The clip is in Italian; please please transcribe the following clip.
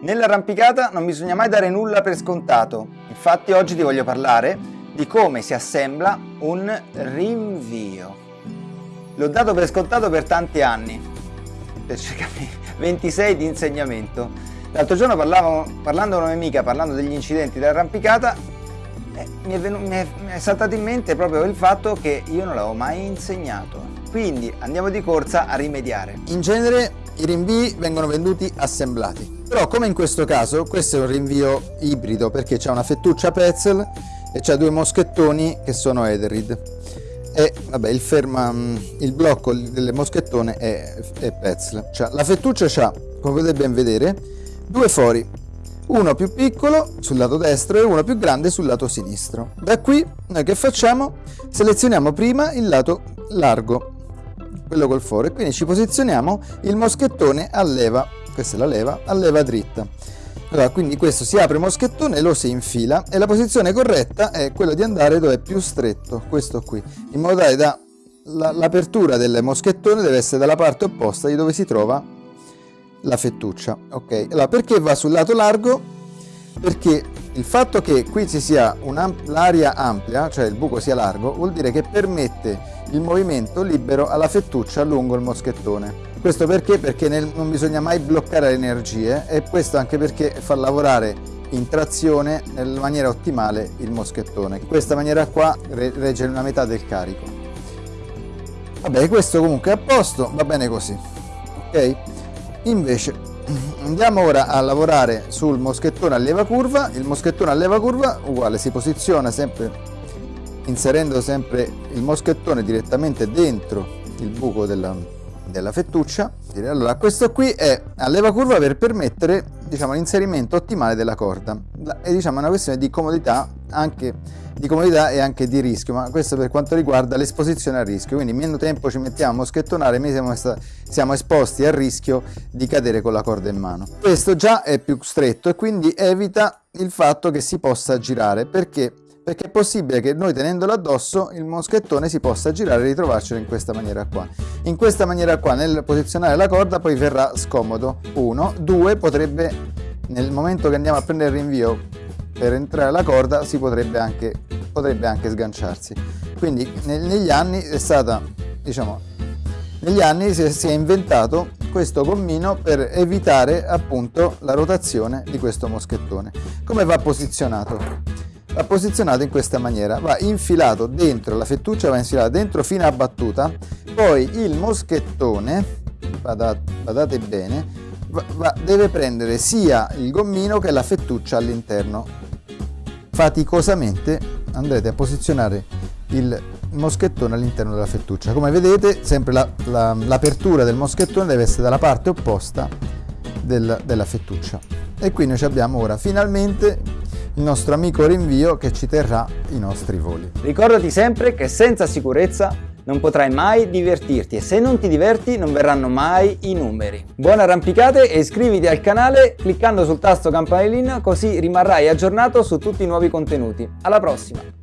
Nell'arrampicata non bisogna mai dare nulla per scontato, infatti oggi ti voglio parlare di come si assembla un rinvio. L'ho dato per scontato per tanti anni, per circa 26 di insegnamento. L'altro giorno parlavo, parlando con una mia amica, parlando degli incidenti dell'arrampicata, eh, mi, è venuto, mi, è, mi è saltato in mente proprio il fatto che io non l'avevo mai insegnato. Quindi andiamo di corsa a rimediare. In genere i rinvii vengono venduti assemblati. Però come in questo caso, questo è un rinvio ibrido perché c'è una fettuccia Petzl e c'è due moschettoni che sono Etherid. E vabbè, il, ferma, mm, il blocco delle moschettone è, è Petzl. Cioè, la fettuccia ha, come potete ben vedere, due fori, uno più piccolo sul lato destro e uno più grande sul lato sinistro. Da qui noi che facciamo? Selezioniamo prima il lato largo, quello col foro, e quindi ci posizioniamo il moschettone a leva questa è la leva, a leva dritta. Allora, quindi questo si apre il moschettone, lo si infila e la posizione corretta è quella di andare dove è più stretto, questo qui, in modo tale da l'apertura del moschettone deve essere dalla parte opposta di dove si trova la fettuccia. Ok, allora perché va sul lato largo? Perché il fatto che qui ci sia l'aria ampia, cioè il buco sia largo, vuol dire che permette il movimento libero alla fettuccia lungo il moschettone. Questo perché? Perché nel, non bisogna mai bloccare le energie e questo anche perché fa lavorare in trazione nella maniera ottimale il moschettone. In questa maniera qua regge una metà del carico. Vabbè, questo comunque è a posto, va bene così. Ok? Invece andiamo ora a lavorare sul moschettone a leva curva. Il moschettone a leva curva uguale si posiziona sempre inserendo sempre il moschettone direttamente dentro il buco della, della fettuccia. Allora, questo qui è a leva curva per permettere diciamo, l'inserimento ottimale della corda. È diciamo, una questione di comodità, anche, di comodità e anche di rischio, ma questo per quanto riguarda l'esposizione al rischio. Quindi meno tempo ci mettiamo a moschettonare, meno siamo, siamo esposti al rischio di cadere con la corda in mano. Questo già è più stretto e quindi evita il fatto che si possa girare perché perché è possibile che noi tenendolo addosso il moschettone si possa girare e ritrovarcelo in questa maniera qua. In questa maniera qua nel posizionare la corda poi verrà scomodo. Uno, due, potrebbe nel momento che andiamo a prendere il rinvio per entrare la corda si potrebbe anche, potrebbe anche sganciarsi. Quindi negli anni è stata, diciamo, negli anni si è inventato questo gommino per evitare appunto la rotazione di questo moschettone. Come va posizionato? Va posizionato in questa maniera. Va infilato dentro la fettuccia va infilata dentro fino a battuta. Poi il moschettone badate, bene va, va, deve prendere sia il gommino che la fettuccia all'interno. Faticosamente andrete a posizionare il moschettone all'interno della fettuccia. Come vedete sempre l'apertura la, la, del moschettone deve essere dalla parte opposta del, della fettuccia. E qui noi abbiamo ora finalmente il nostro amico rinvio che ci terrà i nostri voli. Ricordati sempre che senza sicurezza non potrai mai divertirti e se non ti diverti non verranno mai i numeri. Buone arrampicate e iscriviti al canale cliccando sul tasto campanellina così rimarrai aggiornato su tutti i nuovi contenuti. Alla prossima!